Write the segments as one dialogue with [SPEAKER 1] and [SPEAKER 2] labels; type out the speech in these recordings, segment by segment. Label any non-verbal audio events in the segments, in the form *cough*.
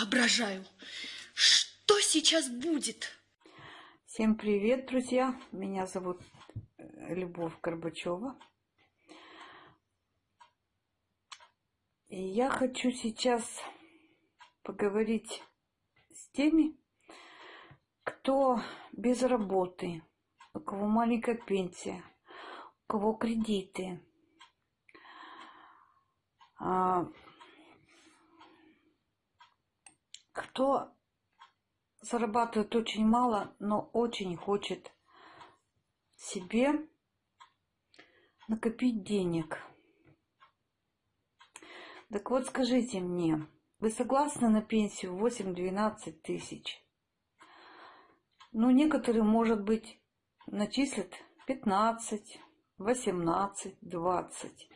[SPEAKER 1] воображаю, что сейчас будет.
[SPEAKER 2] Всем привет, друзья! Меня зовут э, Любовь Горбачева. И я хочу сейчас поговорить с теми, кто без работы, у кого маленькая пенсия, у кого кредиты, а, кто зарабатывает очень мало, но очень хочет себе накопить денег. Так вот, скажите мне, вы согласны на пенсию 8-12 тысяч? Ну, некоторые, может быть, начислят 15, 18, 20.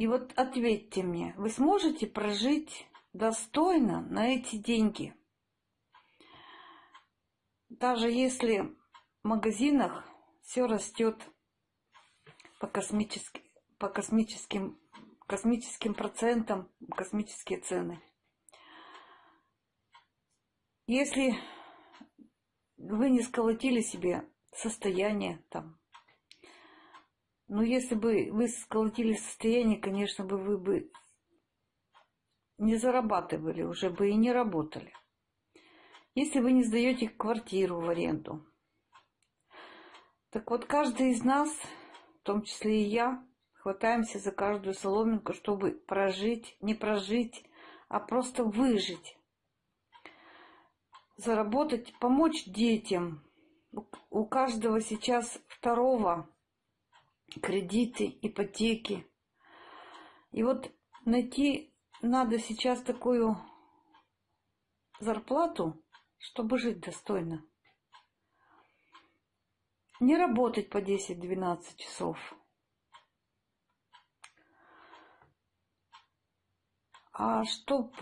[SPEAKER 2] И вот ответьте мне, вы сможете прожить достойно на эти деньги? Даже если в магазинах все растет по, космическим, по космическим, космическим процентам, космические цены. Если вы не сколотили себе состояние там, ну, если бы вы сколотили состояние, конечно бы вы бы не зарабатывали, уже бы и не работали. Если вы не сдаете квартиру в аренду. Так вот, каждый из нас, в том числе и я, хватаемся за каждую соломинку, чтобы прожить, не прожить, а просто выжить. Заработать, помочь детям. У каждого сейчас второго кредиты, ипотеки. И вот найти надо сейчас такую зарплату, чтобы жить достойно. Не работать по 10-12 часов. А чтоб...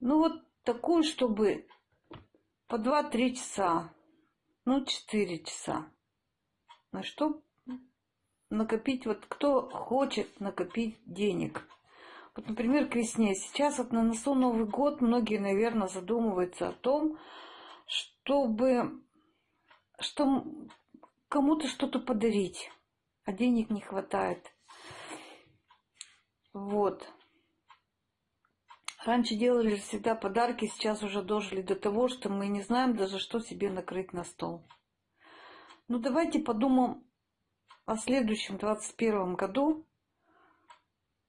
[SPEAKER 2] Ну вот такую, чтобы по 2-3 часа, ну 4 часа. На что накопить, вот кто хочет накопить денег – вот, например, к весне. Сейчас вот на носу Новый год многие, наверное, задумываются о том, чтобы что кому-то что-то подарить, а денег не хватает. Вот. Раньше делали всегда подарки, сейчас уже дожили до того, что мы не знаем даже, что себе накрыть на стол. Ну, давайте подумаем о следующем 21 году,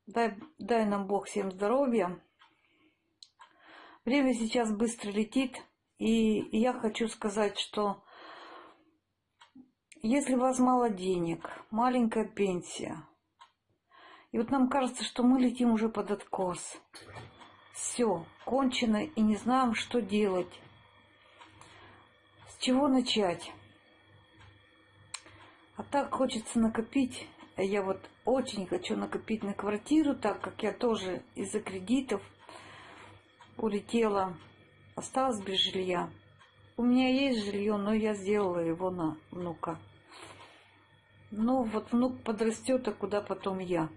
[SPEAKER 2] Дай, дай нам Бог всем здоровья. Время сейчас быстро летит, и я хочу сказать, что если у вас мало денег, маленькая пенсия, и вот нам кажется, что мы летим уже под откос. Все, кончено, и не знаем, что делать. С чего начать? А так хочется накопить я вот очень хочу накопить на квартиру, так как я тоже из-за кредитов улетела, осталась без жилья. У меня есть жилье, но я сделала его на внука. Ну, вот внук подрастет, а куда потом я?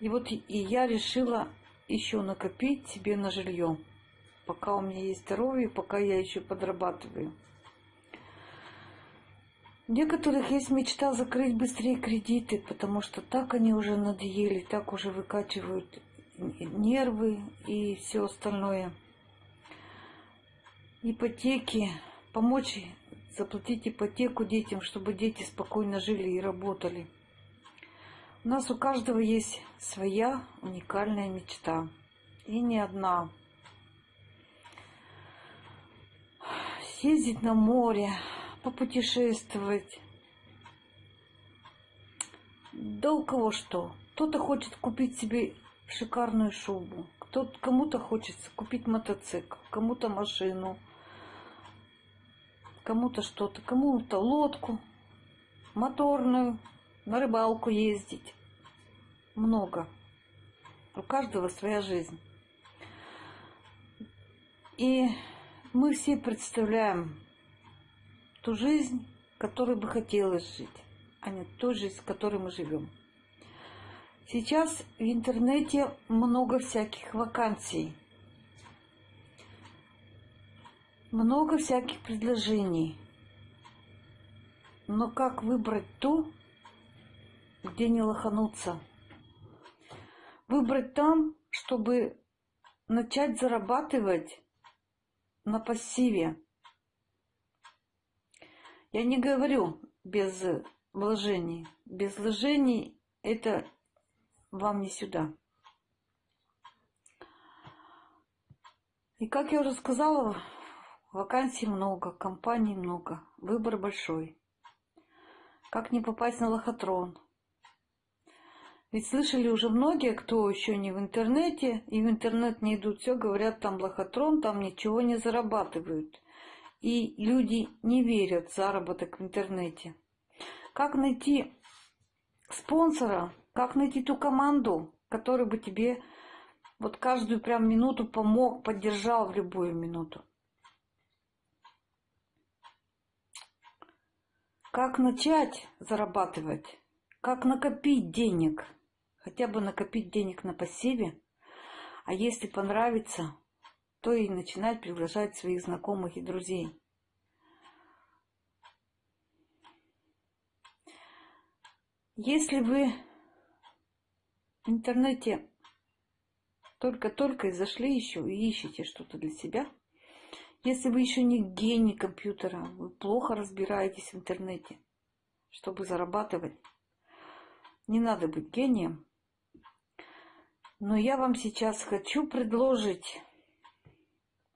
[SPEAKER 2] И вот и я решила еще накопить себе на жилье, пока у меня есть здоровье, пока я еще подрабатываю. У некоторых есть мечта закрыть быстрее кредиты, потому что так они уже надоели, так уже выкачивают нервы и все остальное. Ипотеки, помочь заплатить ипотеку детям, чтобы дети спокойно жили и работали. У нас у каждого есть своя уникальная мечта. И не одна. Съездить на море, попутешествовать. Да у кого что. Кто-то хочет купить себе шикарную шубу, кто кому-то хочется купить мотоцикл, кому-то машину, кому-то что-то, кому-то лодку, моторную, на рыбалку ездить. Много. У каждого своя жизнь. И мы все представляем ту жизнь, которой бы хотелось жить, а не ту жизнь, в которой мы живем.
[SPEAKER 3] Сейчас в интернете много всяких вакансий. Много всяких предложений. Но как выбрать ту, где не лохануться? Выбрать там, чтобы начать зарабатывать на пассиве. Я не говорю без вложений. Без вложений это вам не сюда. И как я уже сказала, вакансий много, компаний много, выбор большой. Как не попасть на лохотрон? Ведь слышали уже многие, кто еще не в интернете, и в интернет не идут, все говорят, там лохотрон, там ничего не зарабатывают. И люди не верят в заработок в интернете. Как найти спонсора, как найти ту команду, которая бы тебе вот каждую прям минуту помог, поддержал в любую минуту. Как начать зарабатывать? Как накопить денег? Хотя бы накопить денег на пассиве. А если понравится, то и начинать приглашать своих знакомых и друзей. Если вы в интернете только-только и зашли еще и ищете что-то для себя, если вы еще не гений компьютера, вы плохо разбираетесь в интернете, чтобы зарабатывать, не надо быть гением. Но я вам сейчас хочу предложить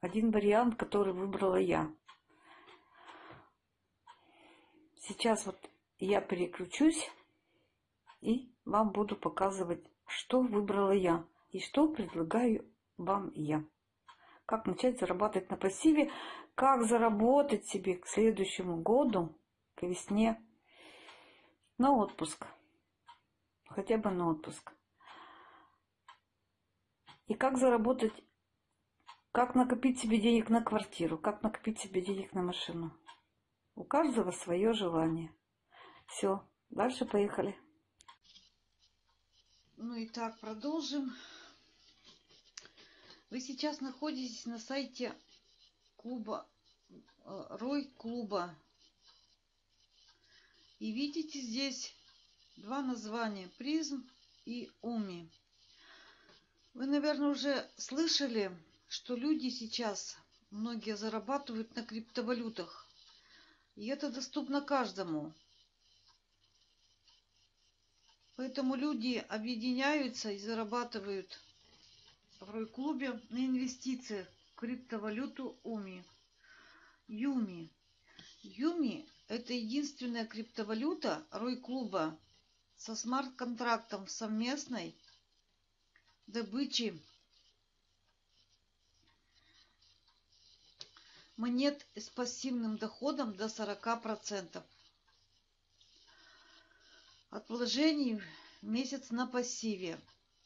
[SPEAKER 3] один вариант, который выбрала я. Сейчас вот я переключусь и вам буду показывать, что выбрала я и что предлагаю вам я как начать зарабатывать на пассиве, как заработать себе к следующему году, к весне, на отпуск. Хотя бы на отпуск. И как заработать, как накопить себе денег на квартиру, как накопить себе денег на машину. У каждого свое желание. Все, дальше поехали.
[SPEAKER 2] Ну и так, продолжим. Вы сейчас находитесь на сайте клуба, э, Рой клуба. И видите здесь два названия, призм и уми. Вы, наверное, уже слышали, что люди сейчас, многие зарабатывают на криптовалютах. И это доступно каждому. Поэтому люди объединяются и зарабатывают в Рой-клубе на инвестициях в криптовалюту УМИ. Юми. Юми – это единственная криптовалюта Рой-клуба со смарт-контрактом совместной добычи монет с пассивным доходом до 40%. От вложений месяц на пассиве.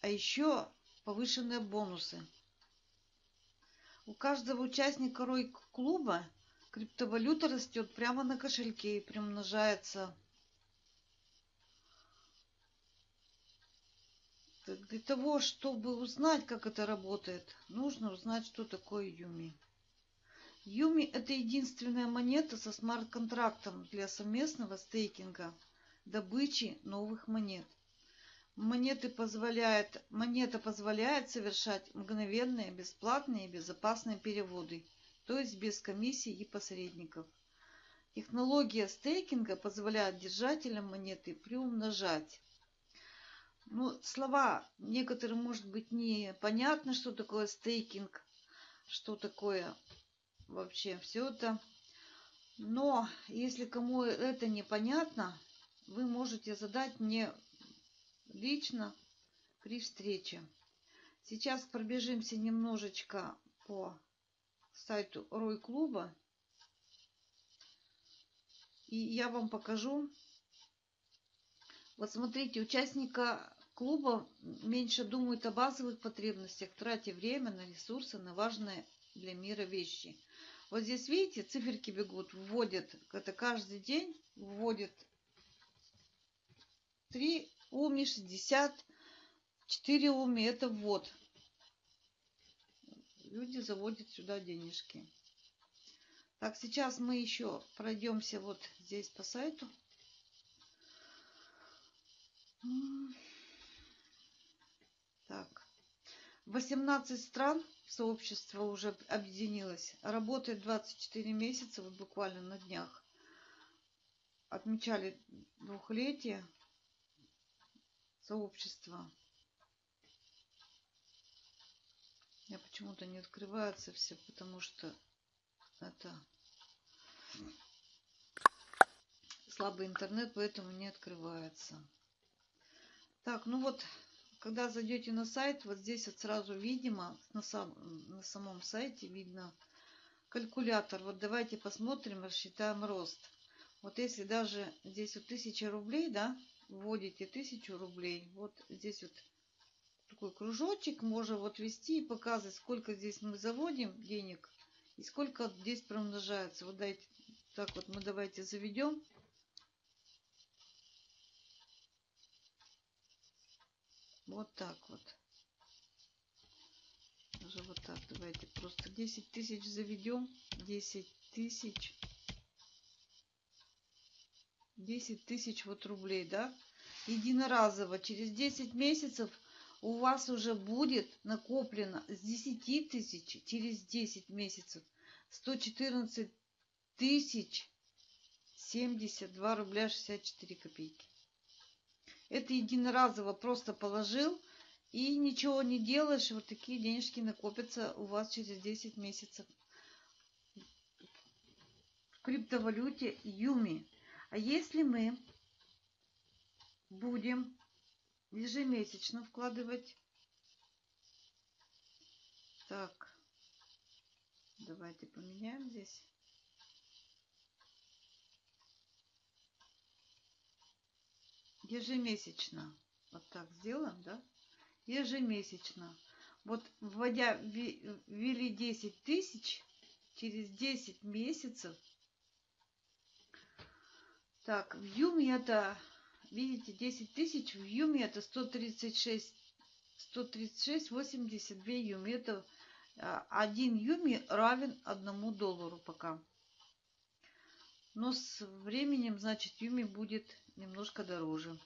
[SPEAKER 2] А еще повышенные бонусы. У каждого участника Рой-клуба криптовалюта растет прямо на кошельке и примножается. Для того, чтобы узнать, как это работает, нужно узнать, что такое Юми. Юми – это единственная монета со смарт-контрактом для совместного стейкинга, добычи новых монет. Монеты позволяет, монета позволяет совершать мгновенные, бесплатные и безопасные переводы, то есть без комиссий и посредников. Технология стейкинга позволяет держателям монеты приумножать. Ну, слова некоторым может быть непонятно, что такое стейкинг, что такое вообще все это. Но если кому это непонятно, вы можете задать мне лично при встрече. Сейчас пробежимся немножечко по сайту Рой клуба. И я вам покажу. Вот смотрите, участника клуба меньше думает о базовых потребностях, тратя время на ресурсы, на важные для мира вещи. Вот здесь, видите, циферки бегут, вводят, это каждый день вводят 3 УМИ 60 4 уми это ввод. Люди заводят сюда денежки. Так, сейчас мы еще пройдемся вот здесь по сайту. Так. 18 стран сообщество уже объединилось. Работает 24 месяца, вот буквально на днях. Отмечали двухлетие сообщества. Я почему-то не открывается все, потому что это слабый интернет, поэтому не открывается. Так, ну вот, когда зайдете на сайт, вот здесь вот сразу видимо, на, сам, на самом сайте видно калькулятор. Вот давайте посмотрим, рассчитаем рост. Вот если даже здесь вот 1000 рублей, да, вводите 1000 рублей, вот здесь вот такой кружочек можно вот ввести и показывать, сколько здесь мы заводим денег и сколько здесь промножается. Вот дайте, так вот мы давайте заведем. Вот так вот. Уже вот так. Давайте просто 10 тысяч заведем. 10 тысяч. 10 тысяч вот рублей, да? Единоразово. Через 10 месяцев у вас уже будет накоплено с 10 тысяч через 10 месяцев 114 тысяч 72 рубля 64 копейки. Это единоразово просто положил и ничего не делаешь. Вот такие денежки накопятся у вас через 10 месяцев. В криптовалюте Юми. А если мы будем ежемесячно вкладывать. Так, давайте поменяем здесь. Ежемесячно. Вот так сделаем, да? Ежемесячно. Вот вводя, ввели 10 тысяч, через 10 месяцев. Так, в Юме это, видите, 10 тысяч, в Юме это 136, 136, 82 Юми. Это а, один Юми равен одному доллару пока. Но с временем, значит, Юми будет немножко дороже.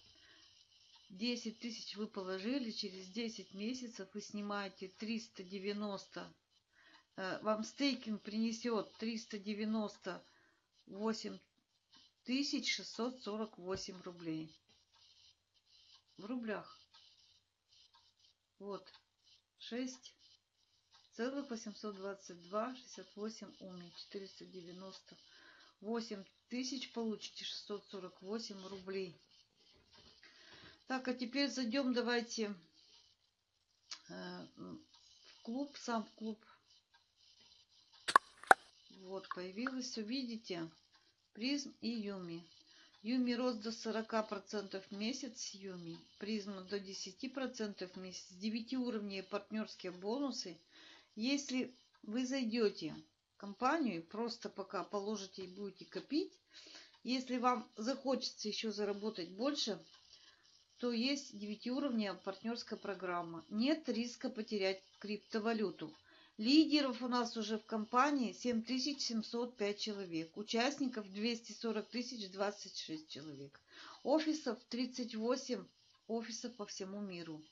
[SPEAKER 2] 10 тысяч вы положили, через 10 месяцев вы снимаете 390. Э, вам стейкинг принесет 398 тысяч 648 рублей. В рублях. Вот. 6 целых 822 68 уми 490 8 тысяч получите 648 рублей. Так, а теперь зайдем, давайте э, в клуб, сам клуб. Вот, появилось, видите, призм и юми. Юми рост до 40% в месяц, Юми. Призма до 10% в месяц. 9 уровней партнерские бонусы. Если вы зайдете компанию, просто пока положите и будете копить. Если вам захочется еще заработать больше, то есть 9-уровневая партнерская программа. Нет риска потерять криптовалюту. Лидеров у нас уже в компании 7705 человек. Участников 240 тысяч 26 человек. Офисов 38 офисов по всему миру.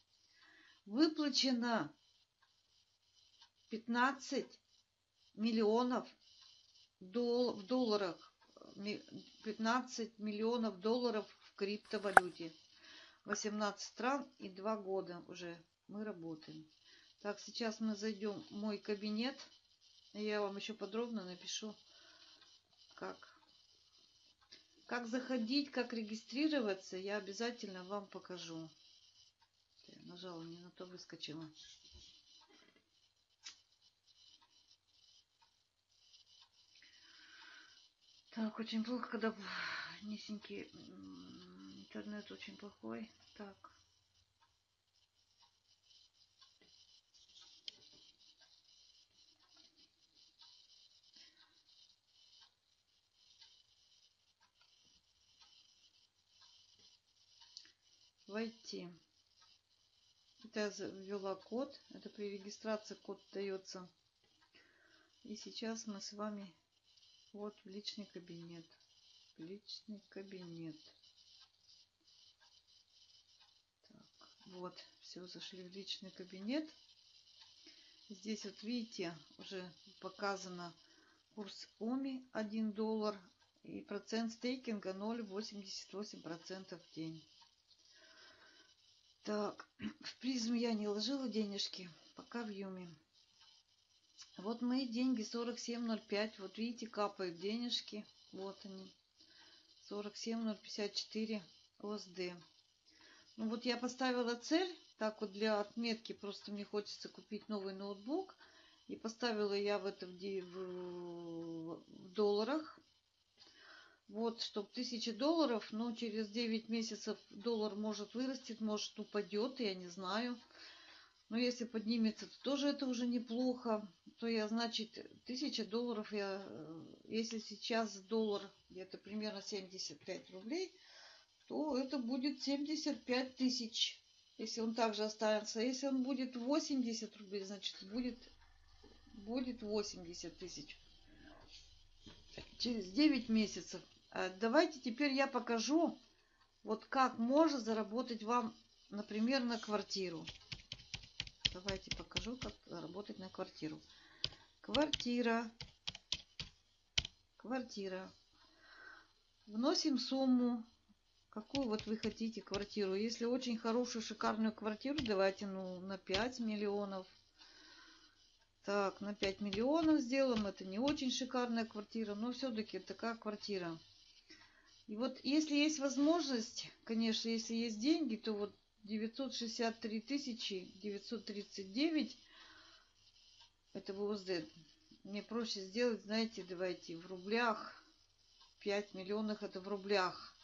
[SPEAKER 2] Выплачено 15 миллионов в долларах, 15 миллионов долларов в криптовалюте. 18 стран и 2 года уже мы работаем. Так, сейчас мы зайдем в мой кабинет. Я вам еще подробно напишу, как, как заходить, как регистрироваться. Я обязательно вам покажу. Нажала, не на то выскочила. Так, очень плохо, когда низенький интернет очень плохой. Так. Войти. Это я ввела код. Это при регистрации код дается. И сейчас мы с вами вот в личный кабинет. В личный кабинет. Так, вот, все, зашли в личный кабинет. Здесь вот видите, уже показано курс ОМИ 1 доллар и процент стейкинга 0,88% в день. Так, *clears throat* в призм я не ложила денежки, пока в Юме. Вот мои деньги 47.05. Вот видите, капают денежки. Вот они. 47.054 ОСД. Ну вот я поставила цель. Так вот для отметки. Просто мне хочется купить новый ноутбук. И поставила я в это в, в, в долларах. Вот, чтобы 1000 долларов, но через 9 месяцев доллар может вырастет, может упадет, я не знаю. Но если поднимется, то тоже это уже неплохо. То я, значит, 1000 долларов, я, э, если сейчас доллар где-то примерно 75 рублей, то это будет 75 тысяч. Если он также останется. Если он будет 80 рублей, значит, будет, будет 80 тысяч. Через 9 месяцев. Э, давайте теперь я покажу, вот как можно заработать вам, например, на квартиру. Давайте покажу, как заработать на квартиру. Квартира. Квартира. Вносим сумму, какую вот вы хотите квартиру. Если очень хорошую, шикарную квартиру, давайте ну, на 5 миллионов. Так, на 5 миллионов сделаем. Это не очень шикарная квартира, но все-таки такая квартира. И вот если есть возможность, конечно, если есть деньги, то вот 963 тысячи 939 это ВУЗД. Мне проще сделать, знаете, давайте в рублях. 5 миллионов это в рублях.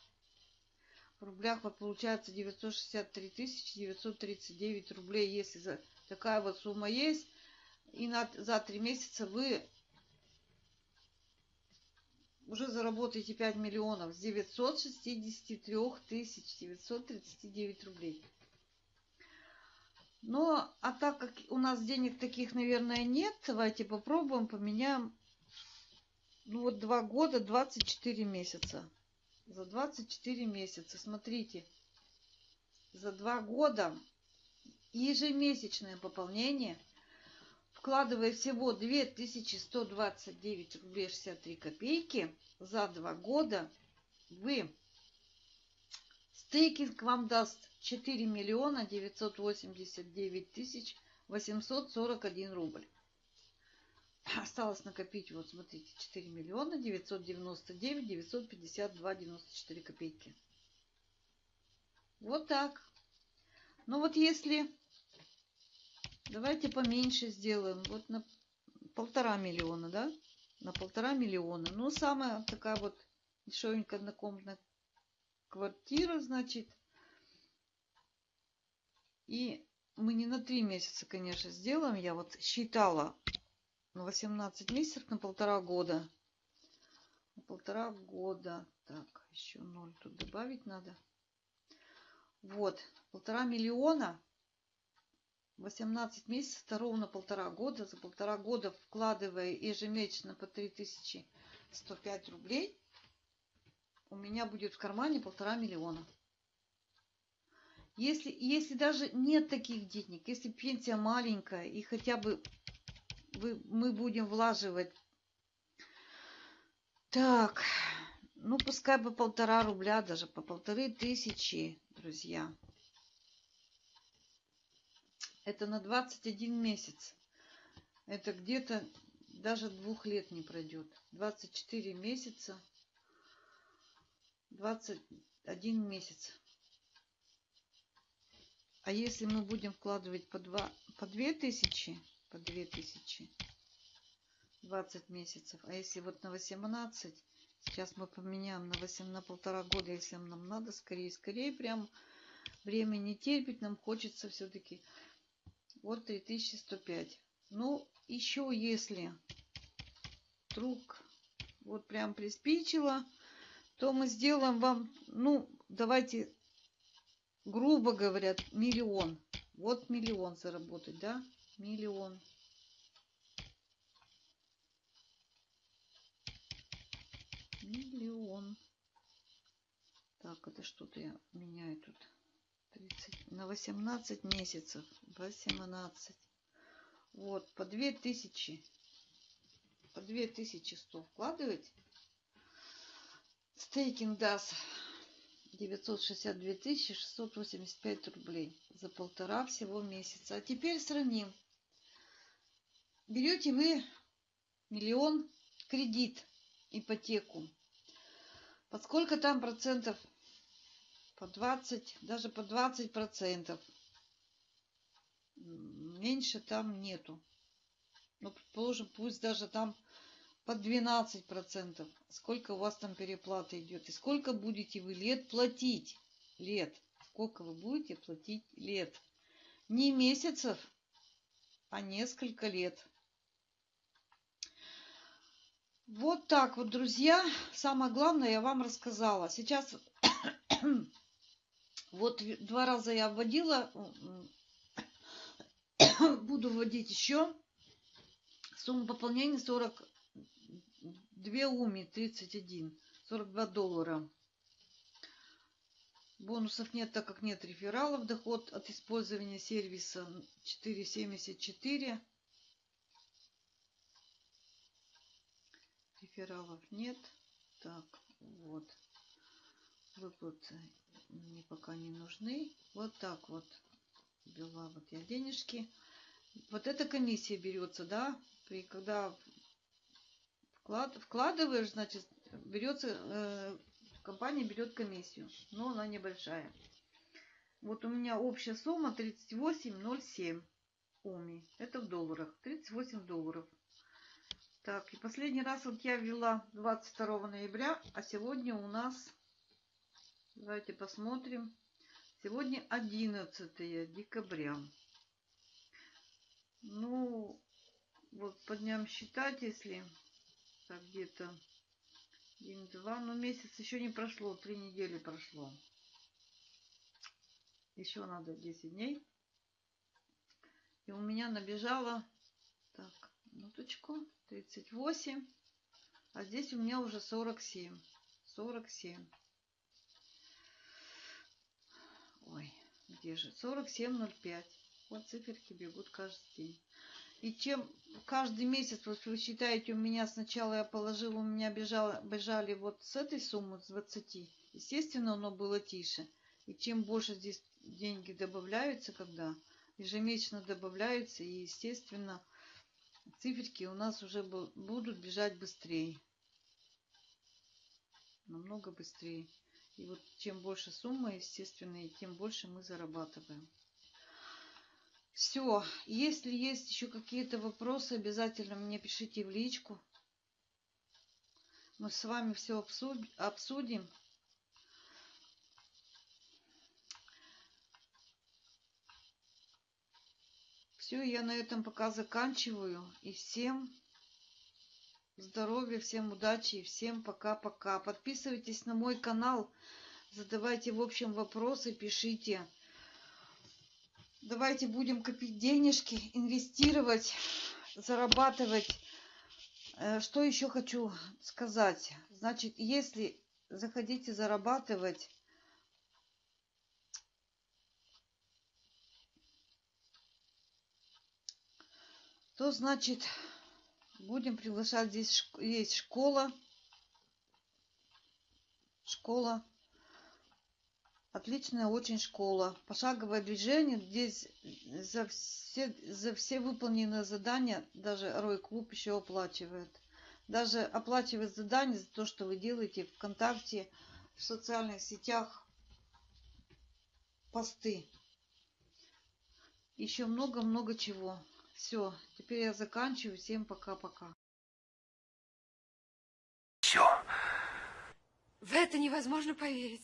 [SPEAKER 2] В рублях вот получается 963 тысячи 939 рублей. Если такая вот сумма есть, и на, за 3 месяца вы уже заработаете 5 миллионов с 963 тысяч 939 рублей. Но, а так как у нас денег таких, наверное, нет, давайте попробуем, поменяем. Ну вот два года, 24 месяца. За 24 месяца, смотрите. За два года ежемесячное пополнение – вкладывая всего 2129 рублей 63 копейки за два года, вы стейкинг вам даст 4 миллиона 989 тысяч 841 рубль. Осталось накопить, вот смотрите, 4 миллиона 999 952 94 копейки. Вот так. Ну вот если Давайте поменьше сделаем. Вот на полтора миллиона, да? На полтора миллиона. Ну, самая такая вот дешевенькая однокомнатная квартира, значит. И мы не на три месяца, конечно, сделаем. Я вот считала на 18 месяцев, на полтора года. На полтора года. Так, еще ноль тут добавить надо. Вот, полтора миллиона 18 месяцев, это ровно полтора года. За полтора года, вкладывая ежемесячно по 3105 рублей, у меня будет в кармане полтора миллиона. Если, если даже нет таких денег, если пенсия маленькая и хотя бы вы, мы будем влаживать, так, ну пускай бы полтора рубля, даже по полторы тысячи, друзья. Это на 21 месяц. Это где-то даже двух лет не пройдет. 24 месяца. 21 месяц. А если мы будем вкладывать по, 2, по 2 тысячи, по 2 тысячи, 20 месяцев, а если вот на 18, сейчас мы поменяем на 8, на полтора года, если нам надо, скорее, скорее, прям время не терпит, нам хочется все-таки вот 3105. Ну, еще если вдруг вот прям приспичило, то мы сделаем вам, ну, давайте, грубо говоря, миллион. Вот миллион заработать, да? Миллион. Миллион. Так, это что-то я меняю тут. 30, на 18 месяцев. 18. Вот, по 2000. По 2100 вкладывать. Стейкинг даст 962 685 рублей за полтора всего месяца. А теперь сравним. Берете вы миллион кредит, ипотеку. Под сколько там процентов? По 20, даже по 20 процентов. Меньше там нету. Ну, предположим, пусть даже там по 12 процентов. Сколько у вас там переплата идет? И сколько будете вы лет платить? Лет. Сколько вы будете платить лет? Не месяцев, а несколько лет. Вот так вот, друзья. Самое главное я вам рассказала. Сейчас вот два раза я вводила. *coughs* Буду вводить еще. Сумма пополнения 40 2 уми 31, 42 доллара. Бонусов нет, так как нет рефералов. Доход от использования сервиса 4,74. Рефералов нет. Так, вот. Выплаты мне пока не нужны. Вот так вот. Ввела вот я денежки. Вот эта комиссия берется, да, при, когда Вклад, вкладываешь, значит, берется, э, компания берет комиссию, но она небольшая. Вот у меня общая сумма 38,07 ОМИ. Это в долларах. 38 долларов. Так, и последний раз вот я ввела 22 ноября, а сегодня у нас, давайте посмотрим, сегодня 11 декабря. Ну, вот по дням считать, если так где-то день-два, но месяц еще не прошло, три недели прошло. Еще надо 10 дней. И у меня набежало, так, минуточку, 38, а здесь у меня уже 47. 47. Ой, где же? 47,05. Вот циферки бегут каждый день. И чем каждый месяц, вот вы считаете, у меня сначала я положила, у меня бежало, бежали вот с этой суммы, с 20. Естественно, оно было тише. И чем больше здесь деньги добавляются, когда ежемесячно добавляются, и, естественно, циферки у нас уже будут бежать быстрее. Намного быстрее. И вот чем больше сумма, естественно, и тем больше мы зарабатываем. Все. Если есть еще какие-то вопросы, обязательно мне пишите в личку. Мы с вами все обсудим. Все, я на этом пока заканчиваю. И всем здоровья, всем удачи и всем пока-пока. Подписывайтесь на мой канал, задавайте в общем вопросы, пишите. Давайте будем копить денежки, инвестировать, зарабатывать. Э, что еще хочу сказать? Значит, если захотите зарабатывать, то значит будем приглашать здесь есть школа школа Отличная очень школа. Пошаговое движение. Здесь за все, за все выполненные задания даже Рой Клуб еще оплачивает. Даже оплачивает задания за то, что вы делаете ВКонтакте, в социальных сетях посты. Еще много-много чего. Все, теперь я заканчиваю. Всем пока-пока.
[SPEAKER 1] Все. В это невозможно поверить.